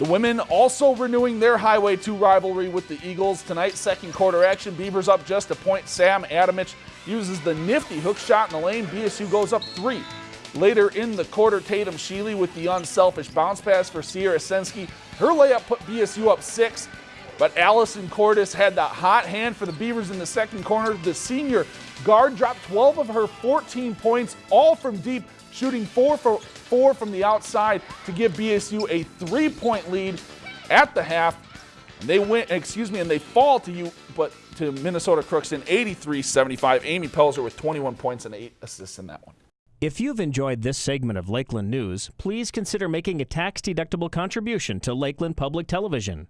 The women also renewing their Highway 2 rivalry with the Eagles. Tonight, second quarter action. Beavers up just a point. Sam Adamich uses the nifty hook shot in the lane. BSU goes up three. Later in the quarter, Tatum Sheely with the unselfish bounce pass for Sierra Sensky. Her layup put BSU up six, but Allison Cordes had that hot hand for the Beavers in the second corner. The senior guard dropped 12 of her 14 points, all from deep, shooting four for four from the outside to give BSU a three-point lead at the half. And they win, excuse me, and they fall to you, but to Minnesota Crookston 83-75. Amy Pelzer with 21 points and eight assists in that one. If you've enjoyed this segment of Lakeland News, please consider making a tax-deductible contribution to Lakeland Public Television.